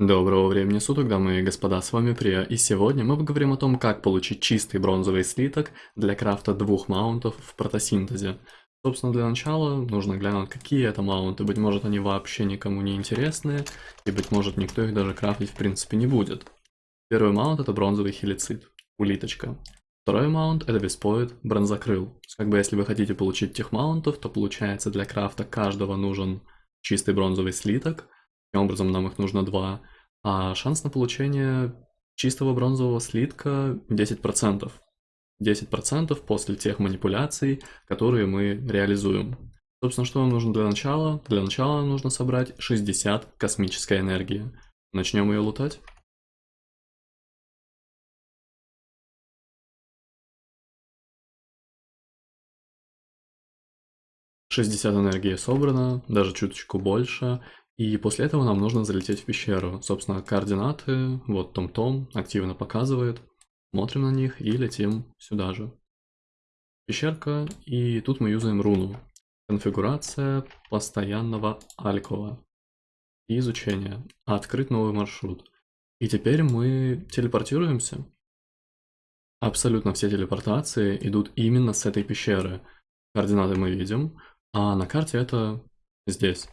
Доброго времени суток, дамы и господа, с вами Прия, и сегодня мы поговорим о том, как получить чистый бронзовый слиток для крафта двух маунтов в протосинтезе. Собственно, для начала нужно глянуть, какие это маунты, быть может они вообще никому не интересные, и быть может никто их даже крафтить в принципе не будет. Первый маунт это бронзовый хелицид, улиточка. Второй маунт это веспоид, бронзокрыл. Как бы если вы хотите получить тех маунтов, то получается для крафта каждого нужен чистый бронзовый слиток, Таким образом, нам их нужно два. А шанс на получение чистого бронзового слитка 10%. 10% после тех манипуляций, которые мы реализуем. Собственно, что нам нужно для начала? Для начала нам нужно собрать 60 космической энергии. Начнем ее лутать. Шестьдесят энергии собрано, даже чуточку больше. И после этого нам нужно залететь в пещеру. Собственно, координаты, вот Том-Том активно показывает. Смотрим на них и летим сюда же. Пещерка, и тут мы юзаем руну. Конфигурация постоянного алькова. И изучение. Открыть новый маршрут. И теперь мы телепортируемся. Абсолютно все телепортации идут именно с этой пещеры. Координаты мы видим, а на карте это здесь.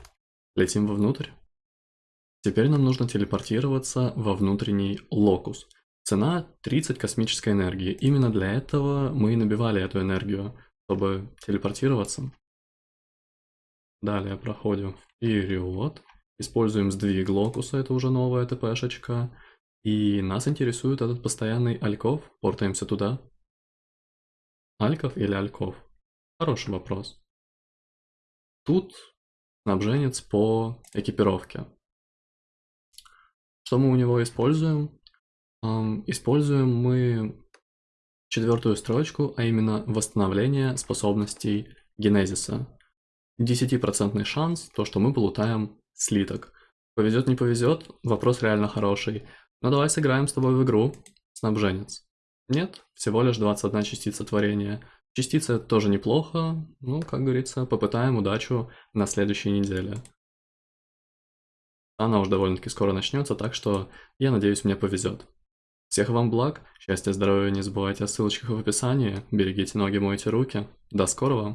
Летим вовнутрь. Теперь нам нужно телепортироваться во внутренний локус. Цена 30 космической энергии. Именно для этого мы и набивали эту энергию, чтобы телепортироваться. Далее проходим вперед. Используем сдвиг локуса, это уже новая ТПшечка. И нас интересует этот постоянный альков. Портаемся туда. Альков или альков? Хороший вопрос. Тут снабженец по экипировке. Что мы у него используем? Используем мы четвертую строчку, а именно восстановление способностей генезиса. 10% шанс, то что мы полутаем слиток. Повезет, не повезет, вопрос реально хороший. Но давай сыграем с тобой в игру, снабженец. Нет, всего лишь 21 частица творения. Частица тоже неплохо, ну, как говорится, попытаем удачу на следующей неделе. Она уж довольно-таки скоро начнется, так что я надеюсь, мне повезет. Всех вам благ, счастья, здоровья, не забывайте о ссылочках в описании, берегите ноги, мойте руки. До скорого!